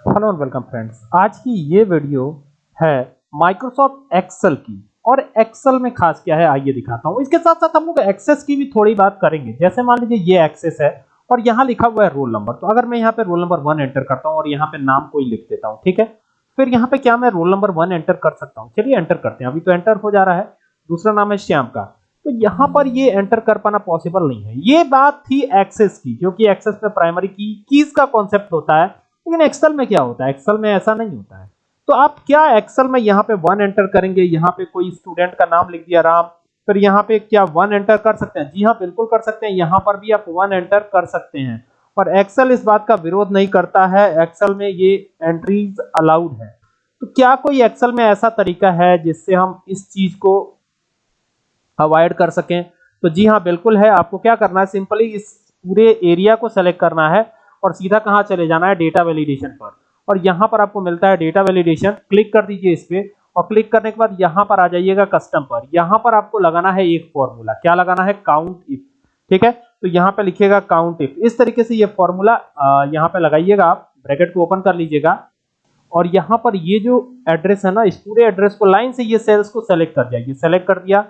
Hello and welcome friends आज की ये वीडियो है माइक्रोसॉफ्ट एक्सेल की। और एक्सेल में खास क्या है, आइए दिखाता हूँ। इसके साथ साथ हम लोग एक्सेस की भी थोड़ी बात करेंगे। जैसे मान लीजिए ये एक्सेस है और यहाँ लिखा हुआ है रोल नंबर तो अगर मैं यहाँ पे रोल नंबर वन एंटर करता हूँ और यहाँ पे नाम कोई लिख देता हूँ, ठीक है? फिर यहाँ पे क्या मैं रोल नंबर वन एंटर कर सकता हूँ? चलिए एंटर करते हैं। अभी तो एंटर हो जा रहा है। दूसरा नाम है श्याम का। तो यहाँ पर ये एंटर कर पाना पॉसिबल नहीं है। ये बात थी एक्सेस की क्योंकि एक्सेस में प्राइमरी की कीज का कॉन्सेप्ट होता है। लेकिन एक्सेल में क्या होता है? एक्सेल में ऐसा नहीं होता है। तो आप क्या एक्सेल में यहाँ पे वन एंटर करेंगे? यहाँ पे कोई स्टूडेंट का नाम लिख दिया राम। फिर यहाँ पे क्या वन एंटर कर सकते हैं? जी हाँ बिल्कुल कर सकते हैं। यहाँ पर भी आप वन एंटर कर सकते हैं। और एक्सेल इस बात का विरोध नहीं करता है। एक्सेल में ये एंट्रीज अलाउड है। तो क्या कोई एक्सेल में ऐसा तरीका है जिससे हम इस चीज़ को अवॉइड कर सकें? तो जी हाँ बिल्कुल है। आपको क्या करना है? सिंपली इस पूरे एरिया को सेलेक्ट करना है। और सीधा कहाँ चले जाना है? डेटा वैलिडेशन पर। और यहाँ पर आपको मिलता है डेटा वैलिडेशन क्लिक कर दीजिए इस पे और क्लिक करने के बाद यहाँ पर आ जाइएगा कस्टम पर। यहाँ पर आपको लगाना है एक फॉर्मूला क्या लगाना है? काउंट इफ़ ठीक है? तो यहाँ पे लिखिएगा काउंट इफ़ इस तरीके से ये फॉर्मूला यहाँ पे लगाइएगा आप। ब्रैकेट को ओपन कर लीजिएगा। और यहाँ पर ये जो एड्रेस है ना, इस पूरे एड्रेस को लाइन से ये सेल्स को सेलेक्ट कर जाएगी सेलेक्ट कर दिया।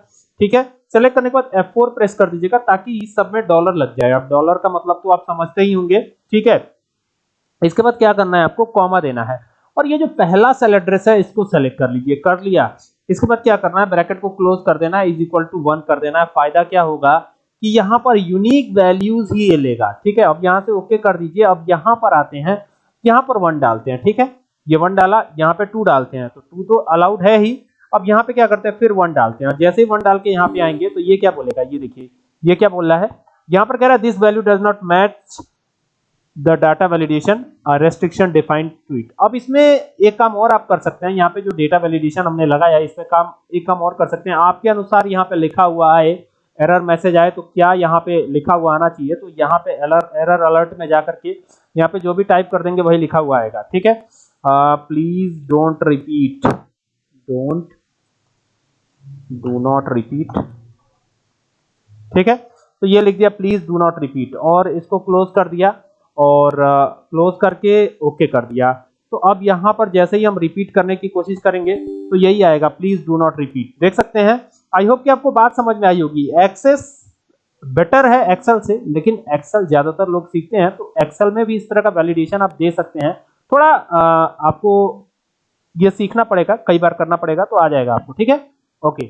ठीक है? सेलेक्ट करने के बाद F4 प्रेस कर दीजिएगा ताकि इस सब में डॉलर लग जाए। अब डॉलर का मतलब तो आप समझते ही होंगे, ठीक है? इसके बाद क्या करना है आपको? कॉमा देना है। और ये जो पहला सेल एड्रेस है, इसको सेलेक्ट कर लीजिए। कर लिया। इसके बाद क्या करना है? ब्रैकेट को क्लोज कर देना है इज़ इक्वल टू वन कर देना। है फ़ायदा क्या होगा? कि यहाँ पर यूनिक वैल्यूज़ ही ये लेगा, ठीक है? अब यहाँ से ओके कर दीजिए। अब यहाँ पर आते हैं। यहाँ पर वन डालते हैं, ठीक है? ये वन डाला, यहाँ पे टू डालते हैं। तो टू तो अलाउड है ही। अब यहाँ पे क्या करते हैं? फिर वन डालते हैं। जैसे ही वन डाल के यहाँ पे आएँगे तो ये क्या बोलेगा? ये देखिए, ये क्या बोल रहा है? यहाँ पर कह रहा है this value does not match the data validation restriction defined to it अब इसमें एक काम और आप कर सकते हैं। यहाँ पे जो डेटा वैलिडेशन हमने लगाया है इसमें काम, एक काम और कर सकते हैं। आपके अनुसार यहाँ पे लिखा हुआ है एरर मैसेज आए तो क्या यहाँ पे लिखा हुआ आना चाहिए? तो यहाँ पे एरर एरर अलर्ट में जाकर के यहाँ पे जो भी टाइप कर देंगे, वही लिखा हुआ आएगा। ठीक है? Please don't repeat don't do not repeat ठीक है? तो ये लिख दिया प्लीज़ डू नॉट रिपीट और इसको क्लोज कर दिया और क्लोज uh, करके ओके okay कर दिया। तो अब यहाँ पर जैसे ही हम रिपीट करने की कोशिश करेंगे तो यही आएगा प्लीज़ डू नॉट रिपीट देख सकते हैं? आई होप कि आपको बात समझ में आई होगी। एक्सेस बेटर है एक्सेल से लेकिन एक्सेल ज़्यादातर लोग सीखते हैं तो एक्सेल में भी इस तरह का वैलिडेशन आप दे सकते हैं। थोड़ा आ, आपको ये सीखना पड़ेगा कई बार करना पड़ेगा तो आ जाएगा आपको ठीक है? ओके